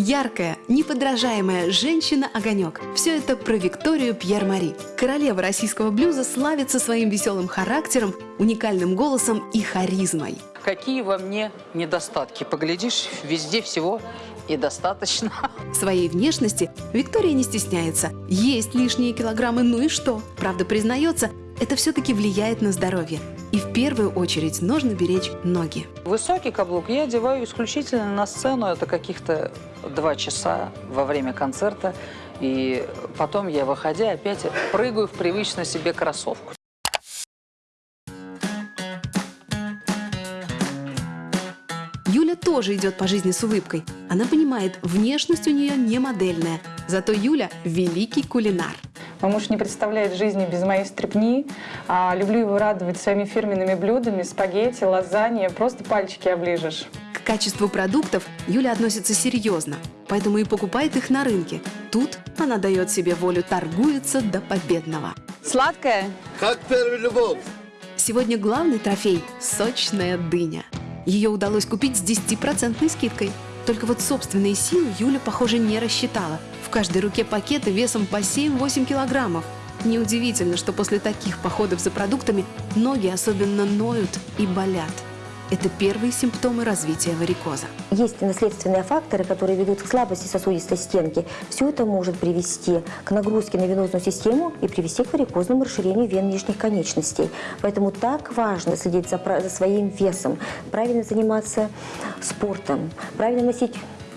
Яркая, неподражаемая женщина-огонек. Все это про Викторию Пьер-Мари. Королева российского блюза славится своим веселым характером, уникальным голосом и харизмой. Какие во мне недостатки? Поглядишь, везде всего и достаточно. Своей внешности Виктория не стесняется. Есть лишние килограммы, ну и что? Правда, признается, это все-таки влияет на здоровье. И в первую очередь нужно беречь ноги. Высокий каблук я одеваю исключительно на сцену. Это каких-то два часа во время концерта. И потом я, выходя, опять прыгаю в привычно себе кроссовку. Юля тоже идет по жизни с улыбкой. Она понимает, внешность у нее не модельная. Зато Юля – великий кулинар. Мой муж не представляет жизни без моей стрепни. А, люблю его радовать своими фирменными блюдами, спагетти, лазанья. Просто пальчики оближешь. К качеству продуктов Юля относится серьезно, поэтому и покупает их на рынке. Тут она дает себе волю, торгуется до победного. Сладкое? Как первая любовь. Сегодня главный трофей – сочная дыня. Ее удалось купить с 10% скидкой. Только вот собственные силы Юля, похоже, не рассчитала. В каждой руке пакеты весом по 7-8 килограммов. Неудивительно, что после таких походов за продуктами ноги особенно ноют и болят. Это первые симптомы развития варикоза. Есть наследственные факторы, которые ведут к слабости сосудистой стенки. Все это может привести к нагрузке на венозную систему и привести к варикозному расширению вен нижних конечностей. Поэтому так важно следить за, за своим весом, правильно заниматься спортом, правильно носить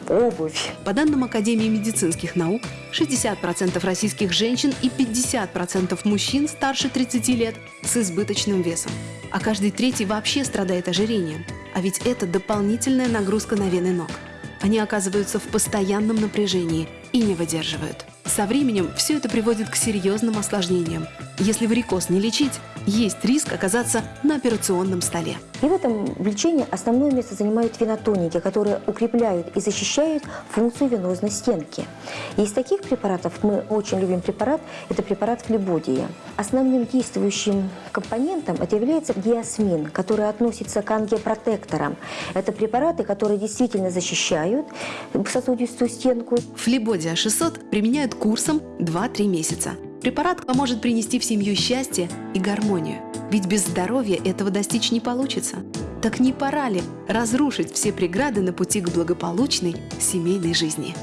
обувь. По данным Академии медицинских наук, 60% российских женщин и 50% мужчин старше 30 лет с избыточным весом. А каждый третий вообще страдает ожирением. А ведь это дополнительная нагрузка на вены ног. Они оказываются в постоянном напряжении и не выдерживают. Со временем все это приводит к серьезным осложнениям. Если варикоз не лечить, есть риск оказаться на операционном столе. И в этом лечении основное место занимают венотоники, которые укрепляют и защищают функцию венозной стенки. Из таких препаратов мы очень любим препарат, это препарат флебодия. Основным действующим компонентом это является диасмин, который относится к ангиопротекторам. Это препараты, которые действительно защищают сосудистую стенку. Флебодия 600 применяют курсом 2-3 месяца. Препарат поможет принести в семью счастье и гармонию. Ведь без здоровья этого достичь не получится. Так не пора ли разрушить все преграды на пути к благополучной семейной жизни?